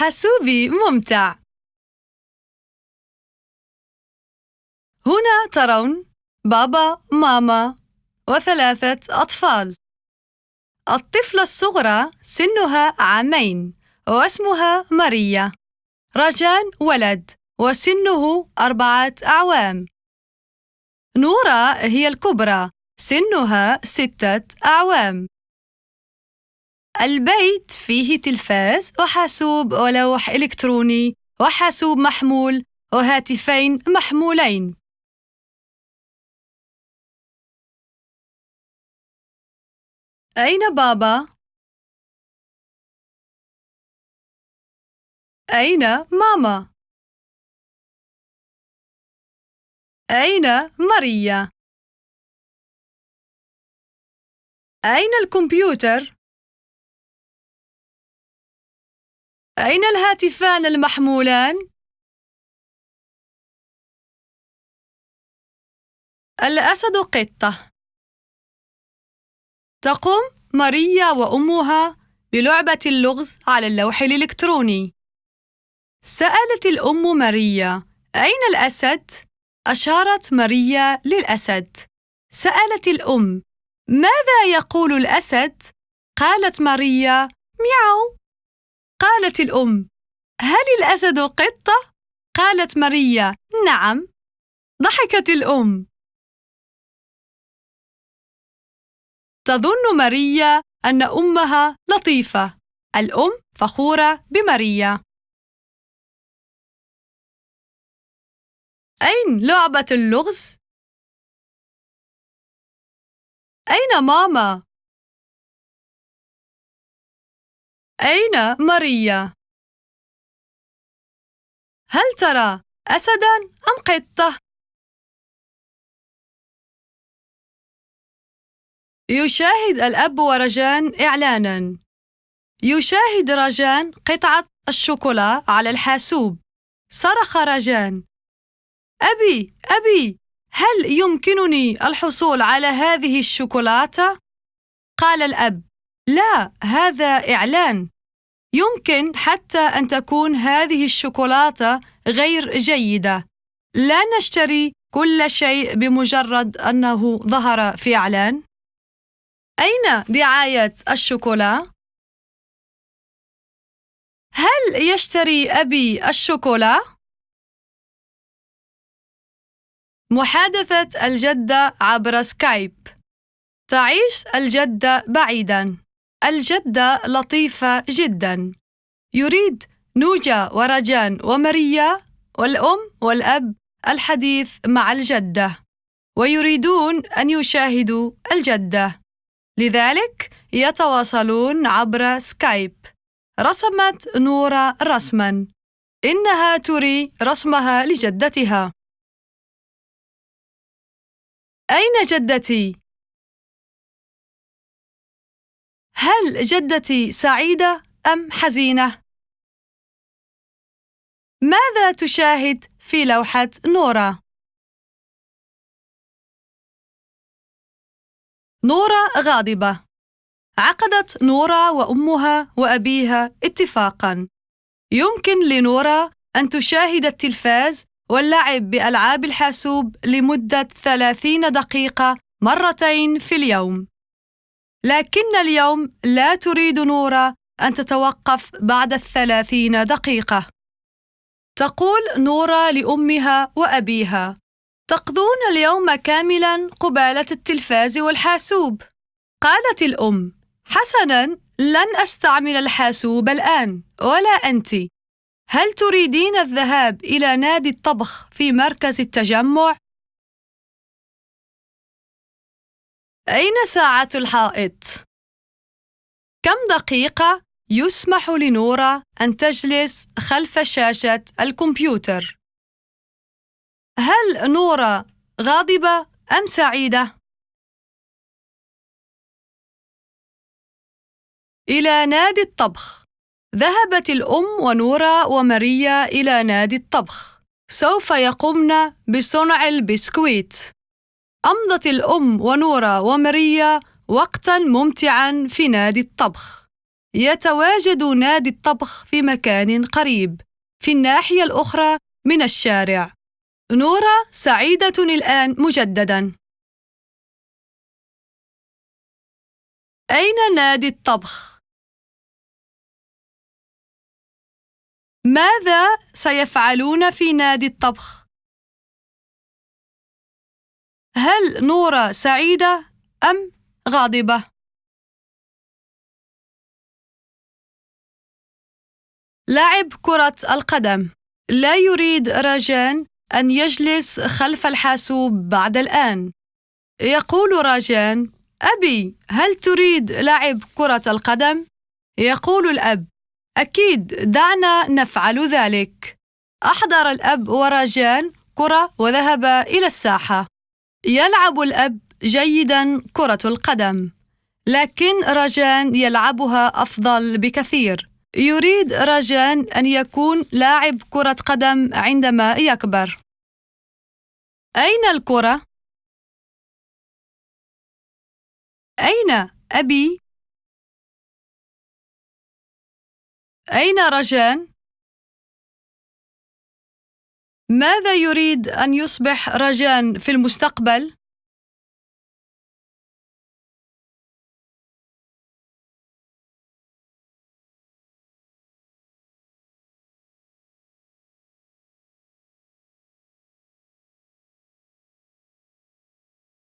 حاسوبي ممتع. هنا ترون بابا، ماما، وثلاثة أطفال. الطفلة الصغرى سنها عامين واسمها ماريا. رجان ولد وسنه أربعة أعوام. نورا هي الكبرى سنها ستة أعوام. البيت فيه تلفاز وحاسوب ولوح إلكتروني وحاسوب محمول وهاتفين محمولين. أين بابا؟ أين ماما؟ أين ماريا؟ أين الكمبيوتر؟ أين الهاتفان المحمولان؟ الأسد قطة تقوم ماريا وأمها بلعبة اللغز على اللوح الإلكتروني سألت الأم ماريا أين الأسد؟ أشارت ماريا للأسد سألت الأم ماذا يقول الأسد؟ قالت ماريا مياو قالت الأم هل الأسد قطة؟ قالت ماريا نعم ضحكت الأم تظن ماريا أن أمها لطيفة الأم فخورة بماريا أين لعبة اللغز؟ أين ماما؟ أين ماريا؟ هل ترى أسداً أم قطة؟ يشاهد الأب ورجان إعلاناً. يشاهد رجان قطعة الشوكولا على الحاسوب. صرخ رجان: أبي، أبي، هل يمكنني الحصول على هذه الشوكولاتة؟ قال الأب: لا، هذا إعلان. يمكن حتى أن تكون هذه الشوكولاتة غير جيدة. لا نشتري كل شيء بمجرد أنه ظهر في إعلان. أين دعاية الشوكولا؟ هل يشتري أبي الشوكولا؟ محادثة الجدة عبر سكايب تعيش الجدة بعيداً الجدة لطيفة جداً. يريد نوجا ورجان وماريا والأم والأب الحديث مع الجدة ويريدون أن يشاهدوا الجدة لذلك يتواصلون عبر سكايب. رسمت نورا رسما. إنها تري رسمها لجدتها. أين جدتي؟ هل جدتي سعيدة أم حزينة؟ ماذا تشاهد في لوحة نورا؟ نورا غاضبة عقدت نورا وأمها وأبيها اتفاقاً يمكن لنورا أن تشاهد التلفاز واللعب بألعاب الحاسوب لمدة 30 دقيقة مرتين في اليوم لكن اليوم لا تريد نورا أن تتوقف بعد الثلاثين دقيقة. تقول نورا لأمها وأبيها تقضون اليوم كاملا قبالة التلفاز والحاسوب. قالت الأم حسنا لن أستعمل الحاسوب الآن ولا أنت. هل تريدين الذهاب إلى نادي الطبخ في مركز التجمع؟ أين ساعة الحائط؟ كم دقيقة يسمح لنورا أن تجلس خلف شاشة الكمبيوتر؟ هل نورا غاضبة أم سعيدة؟ إلى نادي الطبخ ذهبت الأم ونورا وماريا إلى نادي الطبخ سوف يقمن بصنع البسكويت أمضت الأم ونورا وماريا وقتاً ممتعاً في نادي الطبخ يتواجد نادي الطبخ في مكان قريب في الناحية الأخرى من الشارع نورا سعيدة الآن مجدداً أين نادي الطبخ؟ ماذا سيفعلون في نادي الطبخ؟ هل نورا سعيدة أم غاضبة؟ لعب كرة القدم لا يريد راجان أن يجلس خلف الحاسوب بعد الآن يقول راجان أبي هل تريد لعب كرة القدم؟ يقول الأب أكيد دعنا نفعل ذلك أحضر الأب وراجان كرة وذهب إلى الساحة يلعب الأب جيدا كرة القدم لكن راجان يلعبها أفضل بكثير يريد راجان أن يكون لاعب كرة قدم عندما يكبر أين الكرة؟ أين أبي؟ أين رجان؟ ماذا يريد أن يصبح رجان في المستقبل؟